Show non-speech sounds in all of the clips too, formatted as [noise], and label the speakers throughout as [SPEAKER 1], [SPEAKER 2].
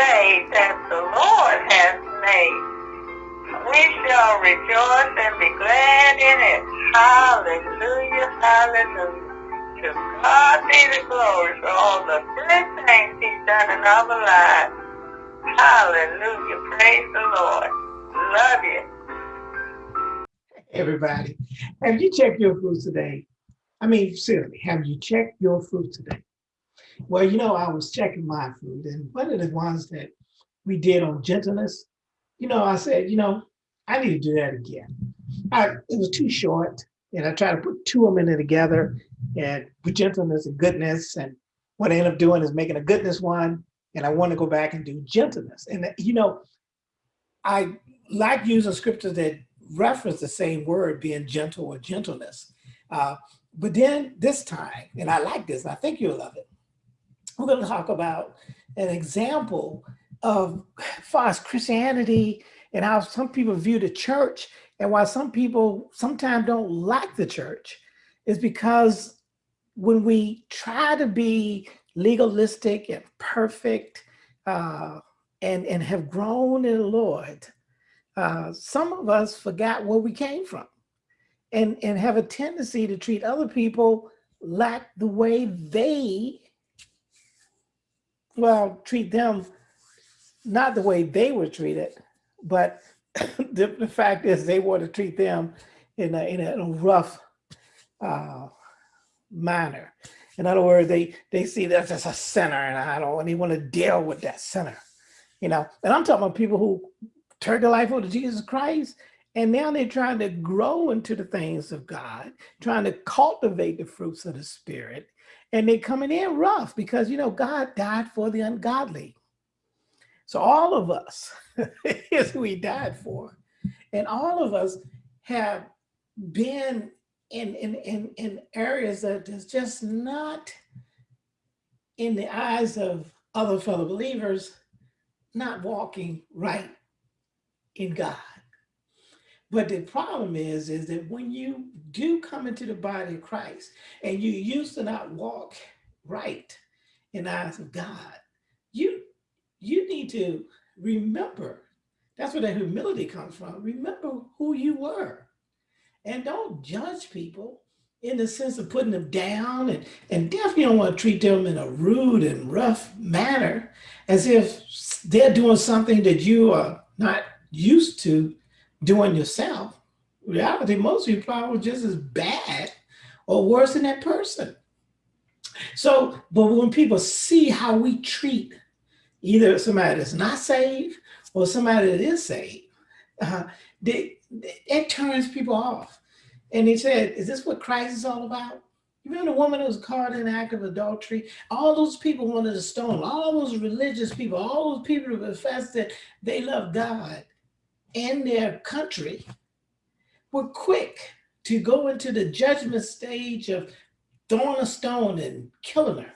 [SPEAKER 1] day that the Lord has made. We shall rejoice and be glad in it. Hallelujah, hallelujah. To God be the glory for all the good things he's done in our lives. Hallelujah, praise the Lord. Love you.
[SPEAKER 2] Everybody, have you checked your fruit today? I mean, seriously, have you checked your fruit today? Well, you know, I was checking my food and one of the ones that we did on gentleness, you know, I said, you know, I need to do that again. I, it was too short, and I tried to put two of them in together, and with gentleness and goodness, and what I ended up doing is making a goodness one, and I want to go back and do gentleness. And you know, I like using scriptures that reference the same word, being gentle or gentleness. Uh, but then this time, and I like this, I think you'll love it, we're going to talk about an example of as Christianity and how some people view the church and why some people sometimes don't like the church is because when we try to be legalistic and perfect uh, and, and have grown in the Lord, uh, some of us forgot where we came from and, and have a tendency to treat other people like the way they, well, treat them not the way they were treated, but [coughs] the, the fact is they want to treat them in a, in a, rough uh, manner. In other words, they, they see that as a sinner and I don't, they want to deal with that sinner, you know? And I'm talking about people who turned their life over to Jesus Christ and now they're trying to grow into the things of God, trying to cultivate the fruits of the spirit. And they're coming in rough because, you know, God died for the ungodly. So all of us is who he died for. And all of us have been in, in, in, in areas that is just not in the eyes of other fellow believers, not walking right in God. But the problem is, is that when you do come into the body of Christ and you used to not walk right in the eyes of God, you, you need to remember, that's where that humility comes from. Remember who you were and don't judge people in the sense of putting them down and, and definitely don't want to treat them in a rude and rough manner as if they're doing something that you are not used to doing yourself, reality, most of you probably just as bad or worse than that person. So, but when people see how we treat either somebody that's not saved or somebody that is saved, uh, they, it turns people off. And he said, is this what Christ is all about? You remember the woman who was caught in the act of adultery? All those people wanted to stone, all those religious people, all those people who professed that they love God and their country were quick to go into the judgment stage of throwing a stone and killing her.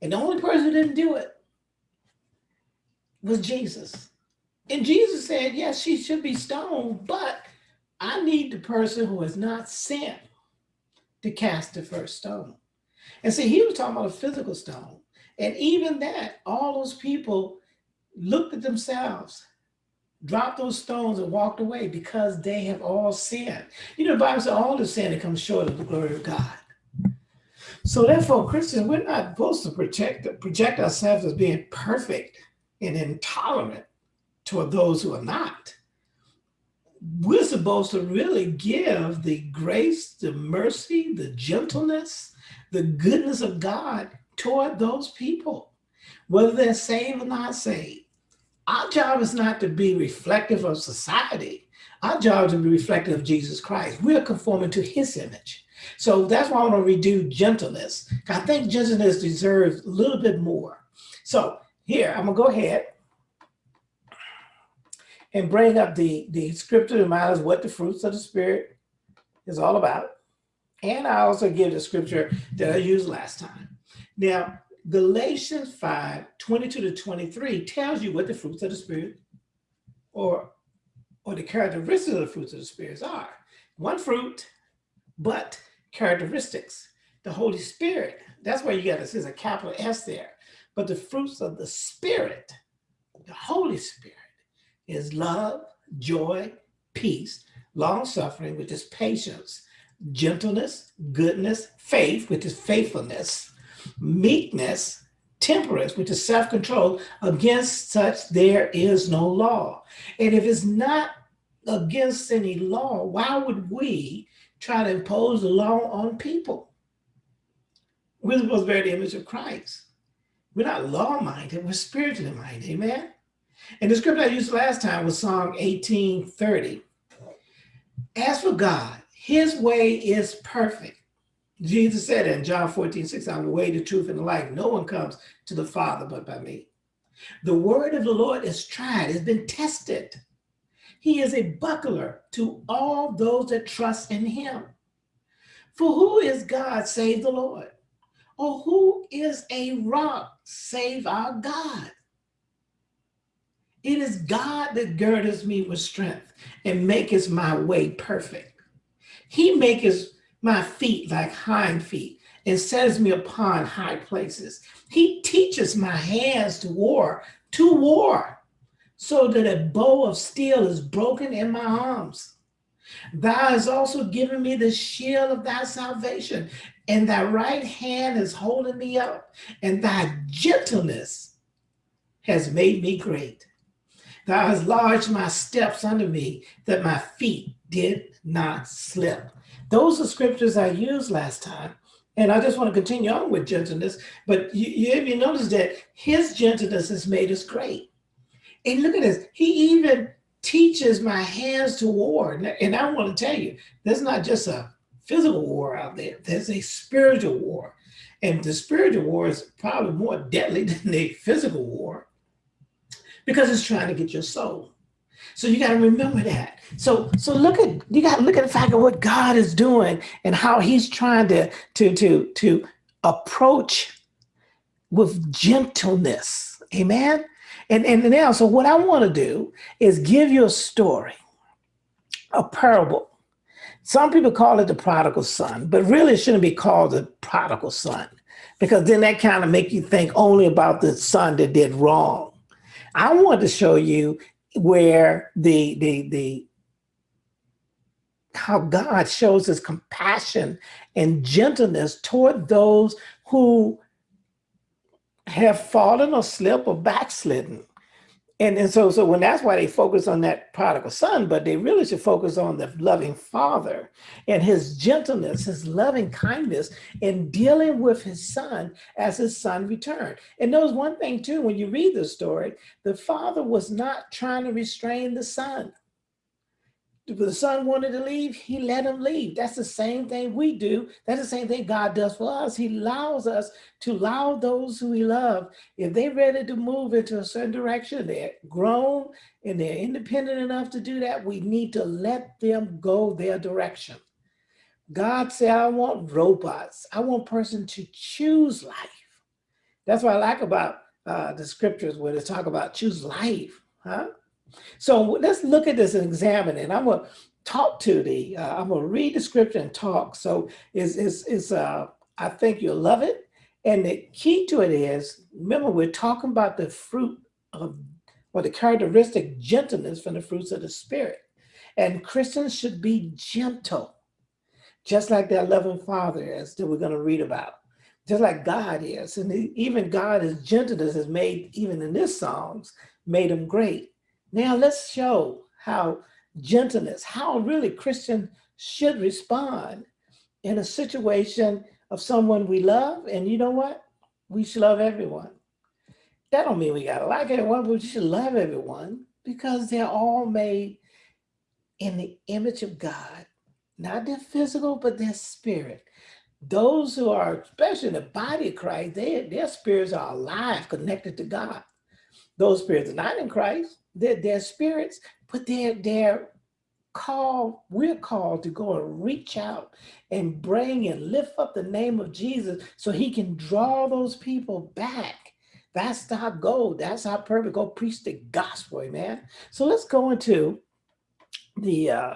[SPEAKER 2] And the only person who didn't do it was Jesus. And Jesus said, yes, she should be stoned, but I need the person who has not sinned to cast the first stone. And see, he was talking about a physical stone. And even that, all those people looked at themselves dropped those stones and walked away because they have all sinned. You know, the Bible says all the sin that comes short of the glory of God. So therefore, Christians, we're not supposed to project, project ourselves as being perfect and intolerant toward those who are not. We're supposed to really give the grace, the mercy, the gentleness, the goodness of God toward those people, whether they're saved or not saved. Our job is not to be reflective of society. Our job is to be reflective of Jesus Christ. We're conforming to his image. So that's why I want to redo gentleness. I think gentleness deserves a little bit more. So here, I'm gonna go ahead and bring up the, the scripture remind us what the fruits of the spirit is all about. And I also give the scripture that I used last time. Now, Galatians 5, 22 to 23 tells you what the fruits of the spirit or, or the characteristics of the fruits of the spirits are. One fruit, but characteristics. The Holy Spirit, that's why you got this is a capital S there. But the fruits of the spirit The Holy Spirit is love, joy, peace, long suffering, which is patience, gentleness, goodness, faith, which is faithfulness, meekness, temperance, which is self-control. Against such there is no law. And if it's not against any law, why would we try to impose the law on people? We're supposed to bear the image of Christ. We're not law-minded, we're spiritually minded, amen? And the scripture I used last time was Psalm 1830. As for God, his way is perfect. Jesus said in John 14, 6, I'm the way, the truth, and the life. No one comes to the Father but by me. The word of the Lord is tried, has been tested. He is a buckler to all those that trust in him. For who is God save the Lord? Or who is a rock save our God? It is God that girdeth me with strength and maketh my way perfect. He maketh my feet like hind feet and setteth me upon high places. He teaches my hands to war, to war, so that a bow of steel is broken in my arms. Thou hast also given me the shield of thy salvation, and thy right hand is holding me up, and thy gentleness has made me great. Thou hast lodged my steps under me, that my feet did not slip. Those are scriptures I used last time. And I just want to continue on with gentleness. But you, you, you notice that his gentleness has made us great. And look at this. He even teaches my hands to war. And I want to tell you, there's not just a physical war out there. There's a spiritual war. And the spiritual war is probably more deadly [laughs] than the physical war because it's trying to get your soul. So you got to remember that. So so look at you got to look at the fact of what God is doing and how He's trying to to to to approach with gentleness. Amen. And and now, so what I want to do is give you a story, a parable. Some people call it the prodigal son, but really it shouldn't be called the prodigal son because then that kind of make you think only about the son that did wrong. I want to show you where the the the how God shows his compassion and gentleness toward those who have fallen or slipped or backslidden. And, and so, so when that's why they focus on that prodigal son, but they really should focus on the loving father and his gentleness, his loving kindness in dealing with his son as his son returned. And knows one thing too, when you read the story, the father was not trying to restrain the son the son wanted to leave, he let him leave. That's the same thing we do. That's the same thing God does for us. He allows us to allow those who we love, if they're ready to move into a certain direction, they're grown and they're independent enough to do that, we need to let them go their direction. God said, I want robots. I want person to choose life. That's what I like about uh, the scriptures where they talk about choose life, huh? So let's look at this and examine it. I'm gonna talk to the, uh, I'm gonna read the scripture and talk. So is is is uh, I think you'll love it. And the key to it is, remember we're talking about the fruit of, or the characteristic gentleness from the fruits of the spirit. And Christians should be gentle, just like their loving father is that we're gonna read about just like God is. And even God, his gentleness has made, even in this songs, made him great. Now let's show how gentleness, how really Christian should respond in a situation of someone we love. And you know what? We should love everyone. That don't mean we gotta like everyone, but we should love everyone because they're all made in the image of God, not their physical, but their spirit. Those who are, especially in the body of Christ, they, their spirits are alive, connected to God. Those spirits are not in Christ, they're, they're spirits, but they're, they're called, we're called to go and reach out and bring and lift up the name of Jesus so he can draw those people back. That's our goal. That's our purpose. Go preach the gospel, man. So let's go into the uh,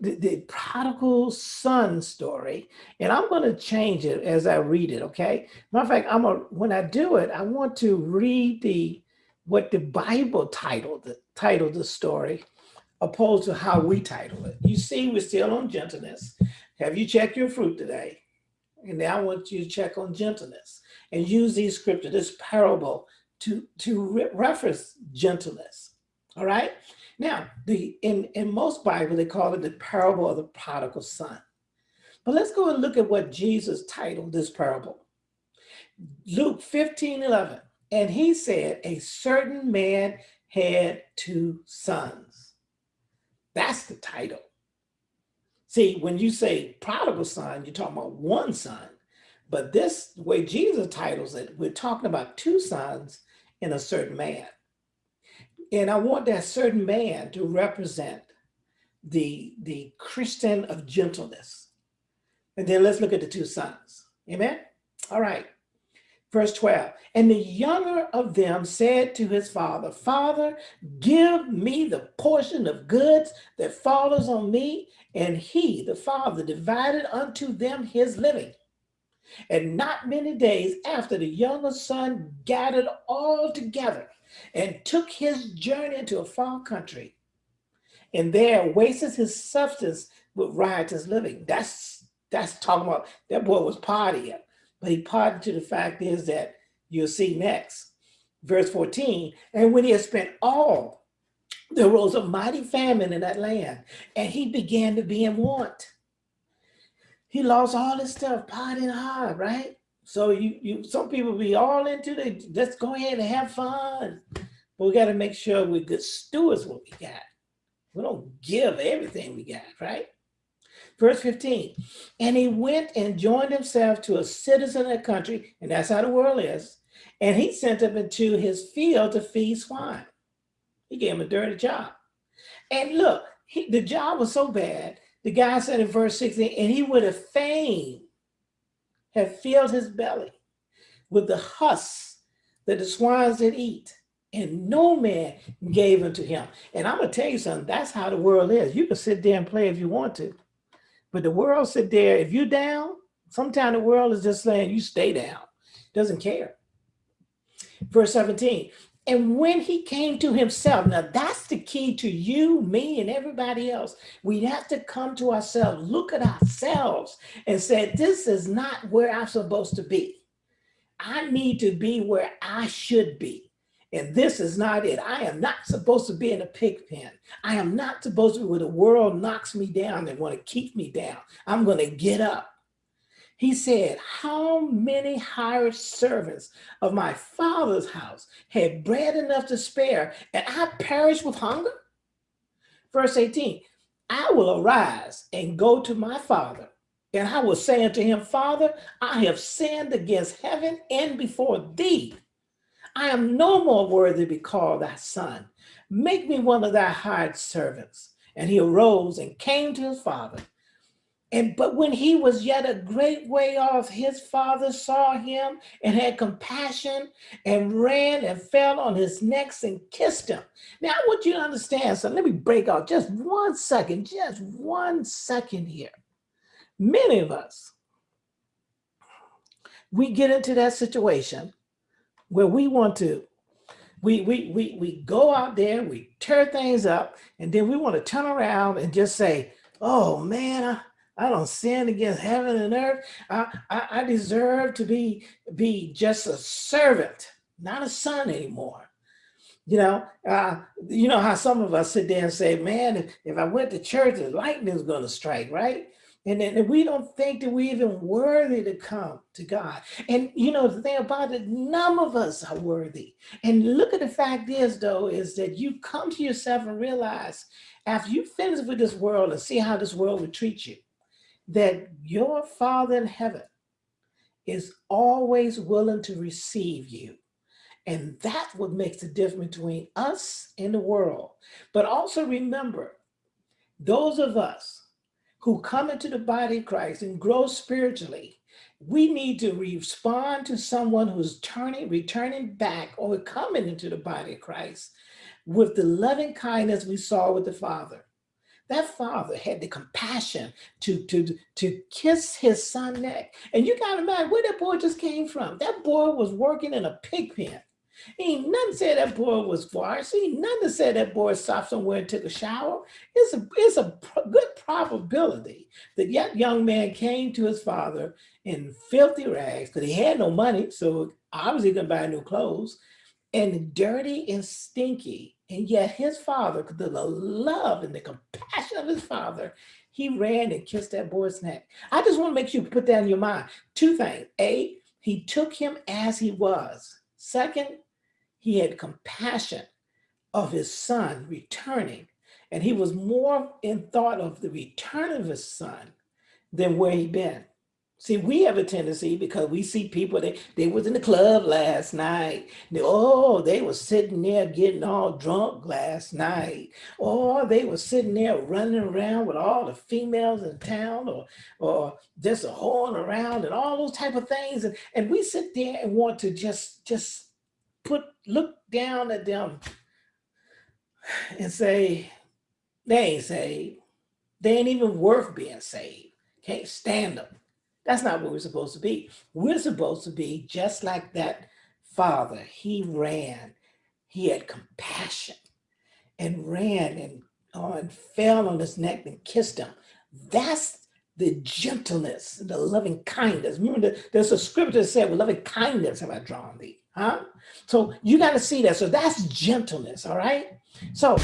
[SPEAKER 2] the, the prodigal son story, and I'm going to change it as I read it. Okay. Matter of fact, I'm a when I do it, I want to read the what the Bible titled titled the story, opposed to how we title it. You see, we're still on gentleness. Have you checked your fruit today? And now I want you to check on gentleness and use these scripture, this parable to, to re reference gentleness. All right. Now, the in, in most Bible, they call it the parable of the prodigal son. But let's go and look at what Jesus titled this parable. Luke 15, 11. And he said, a certain man had two sons. That's the title. See, when you say prodigal son, you're talking about one son. But this way Jesus titles it, we're talking about two sons in a certain man. And I want that certain man to represent the, the Christian of gentleness. And then let's look at the two sons. Amen? All right. Verse 12, and the younger of them said to his father, Father, give me the portion of goods that follows on me. And he, the father, divided unto them his living. And not many days after, the younger son gathered all together and took his journey into a far country. And there wasted his substance with riotous living. That's that's talking about that boy was partying. But he to the fact is that you'll see next. Verse 14, and when he had spent all, there rose a mighty famine in that land, and he began to be in want. He lost all his stuff, partying hard, right? So you, you, some people be all into the, let's go ahead and have fun. But we got to make sure we're good stewards what we got. We don't give everything we got, right? Verse 15, and he went and joined himself to a citizen of the country, and that's how the world is. And he sent him into his field to feed swine. He gave him a dirty job. And look, he, the job was so bad, the guy said in verse 16, and he would have fain have filled his belly with the husks that the swines did eat, and no man gave unto him. And I'm gonna tell you something, that's how the world is. You can sit there and play if you want to. But the world sit there, if you're down, sometimes the world is just saying you stay down, doesn't care. Verse 17, and when he came to himself, now that's the key to you, me, and everybody else. We have to come to ourselves, look at ourselves and say, this is not where I'm supposed to be. I need to be where I should be. And this is not it. I am not supposed to be in a pig pen. I am not supposed to be where the world knocks me down and want to keep me down. I'm going to get up. He said, how many hired servants of my father's house had bread enough to spare and I perish with hunger? Verse 18, I will arise and go to my father and I will say unto him, Father, I have sinned against heaven and before thee. I am no more worthy to be called thy son. Make me one of thy hired servants. And he arose and came to his father. And but when he was yet a great way off, his father saw him and had compassion and ran and fell on his neck and kissed him. Now I want you to understand, so let me break off just one second, just one second here. Many of us, we get into that situation where we want to, we, we, we, we go out there, we tear things up, and then we want to turn around and just say, oh man, I, I don't sin against heaven and earth. I, I, I deserve to be, be just a servant, not a son anymore. You know, uh, you know how some of us sit there and say, man, if, if I went to church, the lightning's going to strike, right? And then we don't think that we're even worthy to come to God. And you know, the thing about it, none of us are worthy. And look at the fact is though, is that you come to yourself and realize after you finish with this world and see how this world would treat you, that your Father in heaven is always willing to receive you. And that's what makes the difference between us and the world. But also remember, those of us who come into the body of Christ and grow spiritually, we need to respond to someone who's turning, returning back or coming into the body of Christ with the loving kindness we saw with the Father. That father had the compassion to, to, to kiss his son neck. And you got to imagine where that boy just came from. That boy was working in a pig pen. Ain't nothing said that boy was washed. Ain't nothing said that boy stopped somewhere and took a shower. It's a, it's a good probability that that young man came to his father in filthy rags because he had no money. So obviously couldn't buy new clothes and dirty and stinky. And yet his father, the love and the compassion of his father, he ran and kissed that boy's neck. I just want to make sure you put that in your mind. Two things. A, he took him as he was. Second, he had compassion of his son returning. And he was more in thought of the return of his son than where he'd been. See, we have a tendency because we see people, they, they was in the club last night. They, oh, they were sitting there getting all drunk last night. Or they were sitting there running around with all the females in town or, or just a horn around and all those type of things. And, and we sit there and want to just, just put, look down at them and say, they ain't saved. They ain't even worth being saved. Can't stand them. That's not what we're supposed to be. We're supposed to be just like that father. He ran, he had compassion and ran and, oh, and fell on his neck and kissed him. That's the gentleness, the loving kindness. Remember, the, there's a scripture that said, with loving kindness have I drawn thee. Huh? So you got to see that. So that's gentleness, all right? So